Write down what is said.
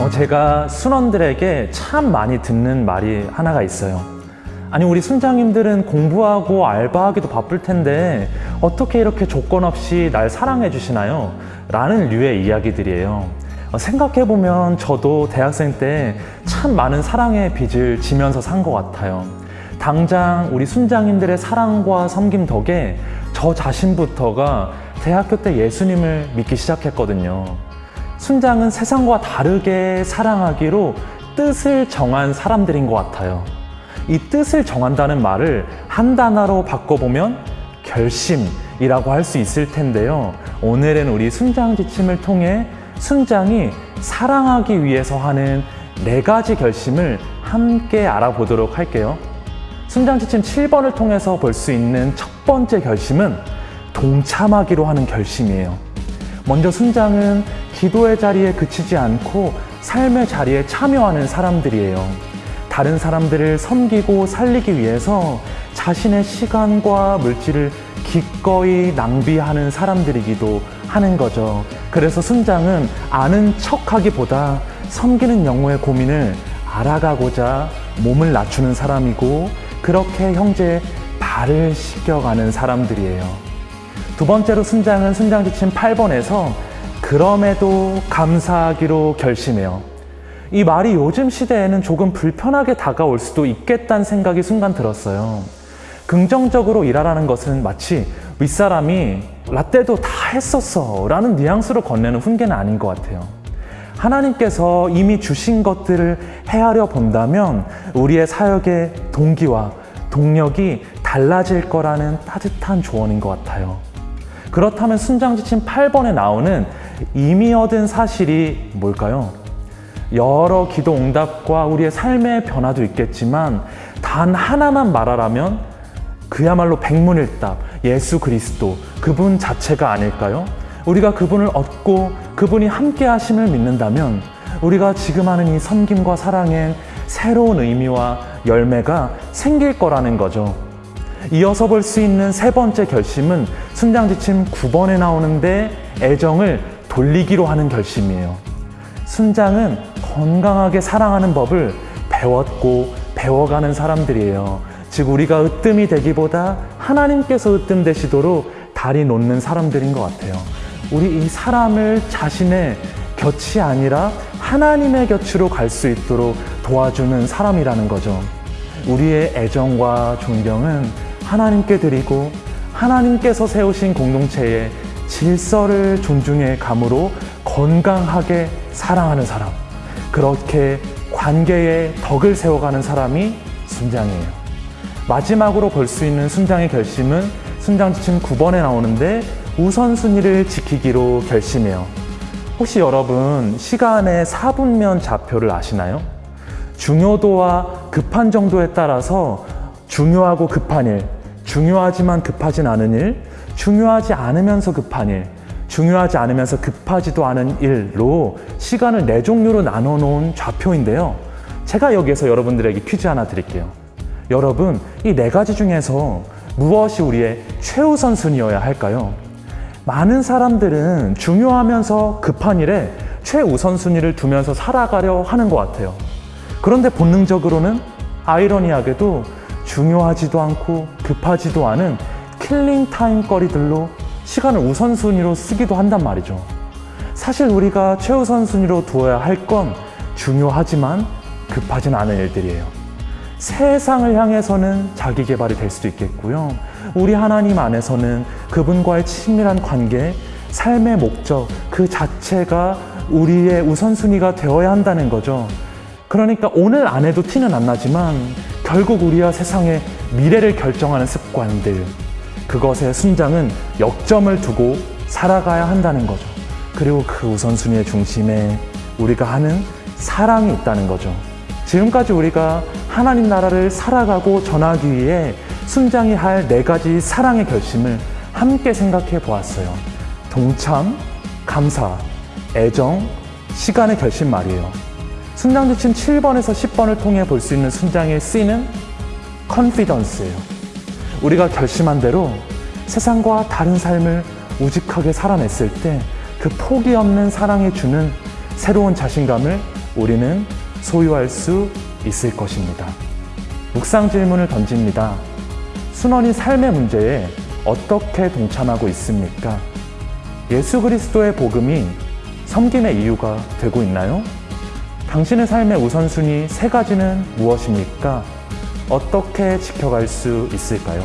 어, 제가 순원들에게 참 많이 듣는 말이 하나가 있어요. 아니 우리 순장님들은 공부하고 알바하기도 바쁠 텐데 어떻게 이렇게 조건 없이 날 사랑해 주시나요? 라는 류의 이야기들이에요. 어, 생각해보면 저도 대학생 때 참 많은 사랑의 빚을 지면서 산 것 같아요. 당장 우리 순장님들의 사랑과 섬김 덕에 저 자신부터가 대학교 때 예수님을 믿기 시작했거든요. 순장은 세상과 다르게 사랑하기로 뜻을 정한 사람들인 것 같아요. 이 뜻을 정한다는 말을 한 단어로 바꿔보면 결심이라고 할 수 있을 텐데요. 오늘은 우리 순장 지침을 통해 순장이 사랑하기 위해서 하는 네 가지 결심을 함께 알아보도록 할게요. 순장 지침 7번을 통해서 볼 수 있는 첫 번째 결심은 동참하기로 하는 결심이에요. 먼저 순장은 기도의 자리에 그치지 않고 삶의 자리에 참여하는 사람들이에요. 다른 사람들을 섬기고 살리기 위해서 자신의 시간과 물질을 기꺼이 낭비하는 사람들이기도 하는 거죠. 그래서 순장은 아는 척하기보다 섬기는 영혼의 고민을 알아가고자 몸을 낮추는 사람이고 그렇게 형제의 발을 씻겨가는 사람들이에요. 두 번째로 순장은 순장 지침 8번에서 그럼에도 감사하기로 결심해요. 이 말이 요즘 시대에는 조금 불편하게 다가올 수도 있겠다는 생각이 순간 들었어요. 긍정적으로 일하라는 것은 마치 윗사람이 라떼도 다 했었어 라는 뉘앙스로 건네는 훈계는 아닌 것 같아요. 하나님께서 이미 주신 것들을 헤아려 본다면 우리의 사역의 동기와 동력이 달라질 거라는 따뜻한 조언인 것 같아요. 그렇다면 순장지침 8번에 나오는 이미 얻은 사실이 뭘까요? 여러 기도 응답과 우리의 삶의 변화도 있겠지만 단 하나만 말하라면 그야말로 백문일답 예수 그리스도 그분 자체가 아닐까요? 우리가 그분을 얻고 그분이 함께 하심을 믿는다면 우리가 지금 하는 이 섬김과 사랑엔 새로운 의미와 열매가 생길 거라는 거죠. 이어서 볼 수 있는 세 번째 결심은 순장지침 9번에 나오는데 애정을 돌리기로 하는 결심이에요. 순장은 건강하게 사랑하는 법을 배웠고 배워가는 사람들이에요. 즉 우리가 으뜸이 되기보다 하나님께서 으뜸 되시도록 다리 놓는 사람들인 것 같아요. 우리 이 사람을 자신의 곁이 아니라 하나님의 곁으로 갈 수 있도록 도와주는 사람이라는 거죠. 우리의 애정과 존경은 하나님께 드리고 하나님께서 세우신 공동체의 질서를 존중해 감으로 건강하게 사랑하는 사람. 그렇게 관계의 덕을 세워가는 사람이 순장이에요. 마지막으로 볼 수 있는 순장의 결심은 순장 지침 9번에 나오는데 우선순위를 지키기로 결심해요. 혹시 여러분 시간의 4분면 좌표를 아시나요? 중요도와 급한 정도에 따라서 중요하고 급한 일, 중요하지만 급하진 않은 일, 중요하지 않으면서 급한 일, 중요하지 않으면서 급하지도 않은 일로 시간을 네 종류로 나눠 놓은 좌표인데요. 제가 여기에서 여러분들에게 퀴즈 하나 드릴게요. 여러분, 이 네 가지 중에서 무엇이 우리의 최우선 순위여야 할까요? 많은 사람들은 중요하면서 급한 일에 최우선 순위를 두면서 살아가려 하는 것 같아요. 그런데 본능적으로는 아이러니하게도 중요하지도 않고 급하지도 않은 killing time 거리들로 시간을 우선순위로 쓰기도 한단 말이죠. 사실 우리가 최우선순위로 두어야 할 건 중요하지만 급하진 않은 일들이에요. 세상을 향해서는 자기 개발이 될 수도 있겠고요. 우리 하나님 안에서는 그분과의 친밀한 관계, 삶의 목적 그 자체가 우리의 우선순위가 되어야 한다는 거죠. 그러니까 오늘 안 해도 티는 안 나지만 결국 우리와 세상의 미래를 결정하는 습관들 그것의 순장은 역점을 두고 살아가야 한다는 거죠. 그리고 그 우선순위의 중심에 우리가 하는 사랑이 있다는 거죠. 지금까지 우리가 하나님 나라를 살아가고 전하기 위해 순장이 할 네 가지 사랑의 결심을 함께 생각해 보았어요. 동참, 감사, 애정, 시간의 결심 말이에요. 순장 지침 7번에서 10번을 통해 볼 수 있는 순장의 C는 컨피던스예요. 우리가 결심한 대로 세상과 다른 삶을 우직하게 살아냈을 때 그 포기 없는 사랑이 주는 새로운 자신감을 우리는 소유할 수 있을 것입니다. 묵상 질문을 던집니다. 순원이 삶의 문제에 어떻게 동참하고 있습니까? 예수 그리스도의 복음이 섬김의 이유가 되고 있나요? 당신의 삶의 우선순위 세 가지는 무엇입니까? 어떻게 지켜갈 수 있을까요?